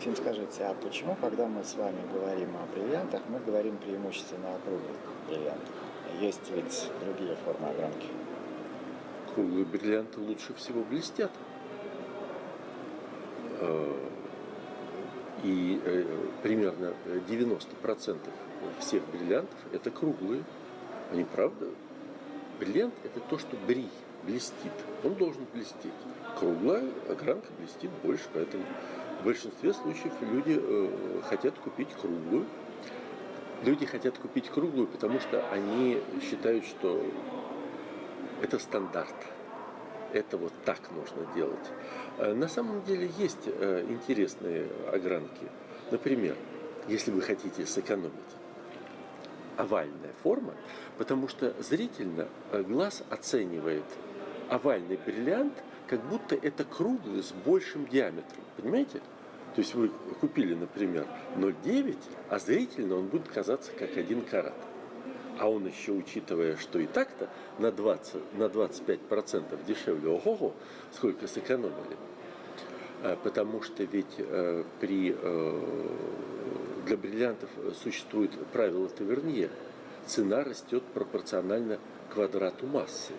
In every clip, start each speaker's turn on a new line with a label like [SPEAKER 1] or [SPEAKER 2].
[SPEAKER 1] Максим, скажите, а почему, когда мы с вами говорим о бриллиантах, мы говорим преимущественно о круглых бриллиантах? Есть ведь другие формы огранки.
[SPEAKER 2] Круглые бриллианты лучше всего блестят. Э, и э, примерно 90% всех бриллиантов это круглые. Они правда? Бриллиант это то, что брий, блестит. Он должен блестеть. Круглая огранка блестит больше, поэтому в большинстве случаев люди э, хотят купить круглую. Люди хотят купить круглую, потому что они считают, что это стандарт. Это вот так нужно делать. Э, на самом деле есть э, интересные огранки. Например, если вы хотите сэкономить, овальная форма, потому что зрительно глаз оценивает овальный бриллиант, как будто это круглый с большим диаметром. Понимаете? То есть вы купили, например, 0,9, а зрительно он будет казаться как один карат. А он еще, учитывая, что и так-то на, 20, на 25% дешевле, ого-го, сколько сэкономили. А, потому что ведь э, при, э, для бриллиантов существует правило Тавернье. Цена растет пропорционально квадрату массы.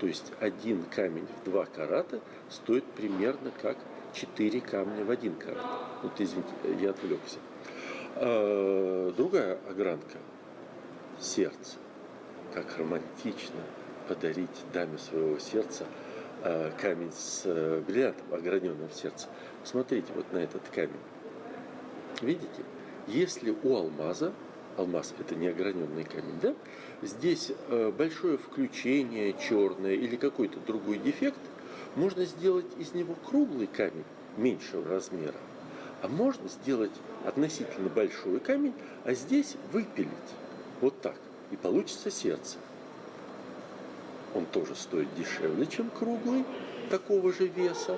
[SPEAKER 2] То есть один камень в 2 карата стоит примерно как 4 камня в один карат. Вот извините, я отвлекся. А, другая огранка – сердце. Как романтично подарить даме своего сердца а, камень с э, бриллиантом, ограненным в сердце. Смотрите вот на этот камень. Видите? Если у алмаза алмаз это не ограненный камень, да? Здесь э, большое включение черное или какой-то другой дефект, можно сделать из него круглый камень меньшего размера, а можно сделать относительно большой камень, а здесь выпилить вот так, и получится сердце. Он тоже стоит дешевле, чем круглый, такого же веса.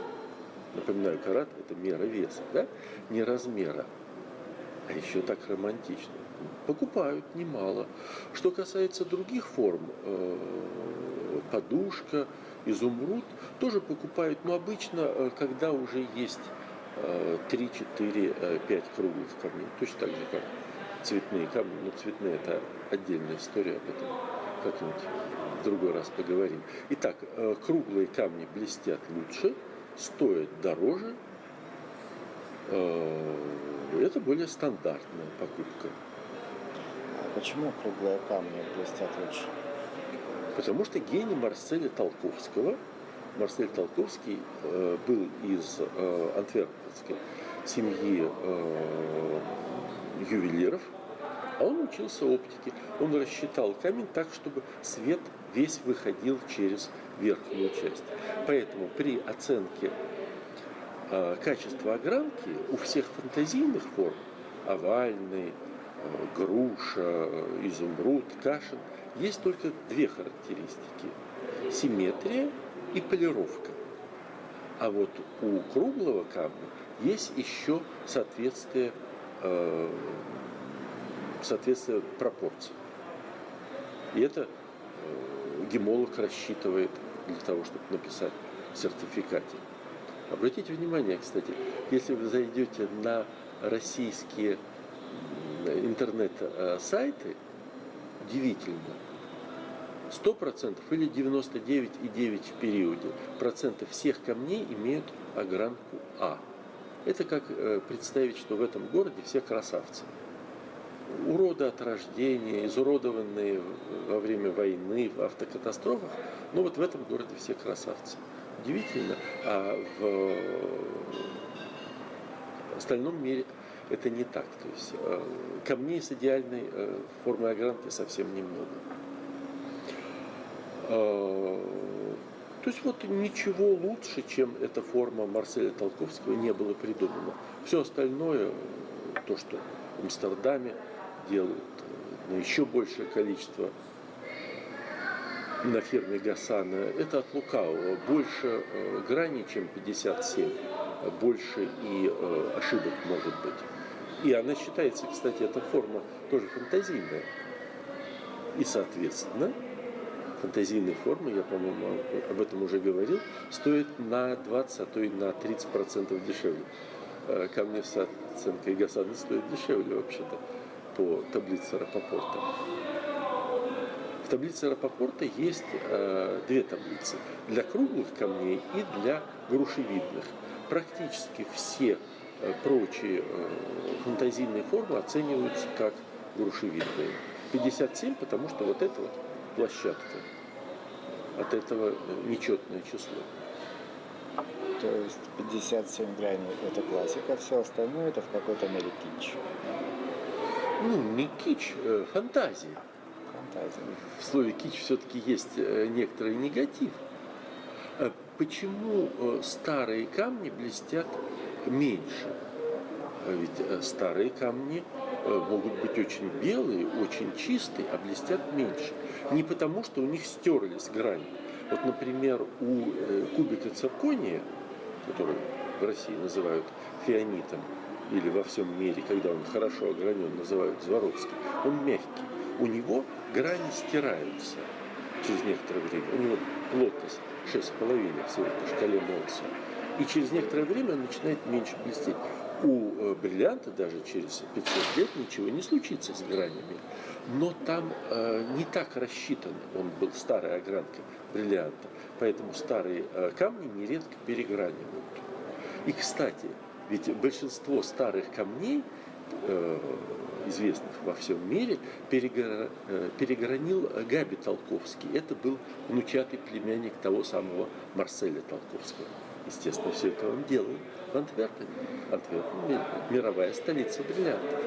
[SPEAKER 2] Напоминаю, карат – это мера веса, да? не размера. А еще так романтично покупают немало. Что касается других форм, э, подушка, изумруд, тоже покупают, но обычно, э, когда уже есть 3, 4, 5 круглых камней, точно так же, как цветные камни, но цветные это отдельная история, об этом как-нибудь в другой раз поговорим. Итак, э, круглые камни блестят лучше, стоят дороже, это более стандартная покупка.
[SPEAKER 1] Почему круглые камни блестят лучше?
[SPEAKER 2] Потому что гений Марселя Толковского, Марсель Толковский э, был из э, антверпенской семьи э, ювелиров, а он учился оптике. Он рассчитал камень так, чтобы свет весь выходил через верхнюю часть. Поэтому при оценке э, качества огранки у всех фантазийных форм, овальный, Э, груша, изумруд, кашин. Есть только две характеристики. Симметрия и полировка. А вот у круглого камня есть еще соответствие, э, соответствие пропорций. И это э, гемолог рассчитывает для того, чтобы написать в сертификате. Обратите внимание, кстати, если вы зайдете на российские интернет-сайты, удивительно, 100% или 99,9% в периоде процентов всех камней имеют огранку А. Это как э, представить, что в этом городе все красавцы. Уроды от рождения, изуродованные во время войны, в автокатастрофах, но вот в этом городе все красавцы. Удивительно. А в остальном мире это не так. То есть э, камней с идеальной э, формой огранки совсем немного. Э, то есть вот ничего лучше, чем эта форма Марселя Толковского, не было придумано. Все остальное, то, что в Амстердаме делают, на еще большее количество на фирме Гасана, это от лукавого. Больше граней, чем 57, больше и ошибок может быть. И она считается, кстати, эта форма тоже фантазийная. И, соответственно, фантазийные формы, я, по-моему, об этом уже говорил, стоят на 20, а то и на 30% дешевле. э, камни с оценкой Гасаны стоят дешевле вообще-то по таблице Рапопорта. В таблице Рапопорта есть э, две таблицы. Для круглых камней и для грушевидных. Практически все прочие э, фантазийные формы оцениваются как грушевидные. 57, потому что вот эта вот площадка. От этого нечетное число.
[SPEAKER 1] То есть 57 граней это классика, все остальное это в какой-то мере кич.
[SPEAKER 2] Ну, не кич, э, фантазия.
[SPEAKER 1] Фантазия.
[SPEAKER 2] В слове кич все-таки есть э, некоторый негатив. А Почему э, старые камни блестят меньше? А Ведь э, старые камни э, могут быть очень белые, очень чистые, а блестят меньше. Не потому, что у них стерлись грани. Вот, например, у э, кубика циркония, который в России называют фианитом, или во всем мире, когда он хорошо огранен, называют Зворовский, он мягкий. У него грани стираются через некоторое время. У него плотность 6,5 всего по шкале Молса. И через некоторое время он начинает меньше блестеть. У э, бриллианта даже через 500 лет ничего не случится с гранями. Но там э, не так рассчитан, он был старая огранка бриллианта, поэтому старые э, камни нередко перегранивают. И, кстати, ведь большинство старых камней, э, известных во всем мире, перегра- э, перегранил Габи Толковский. Это был внучатый племянник того самого Марселя Толковского. Естественно, все это он делал в Антверпене. Антверпен – мировая столица бриллиантов.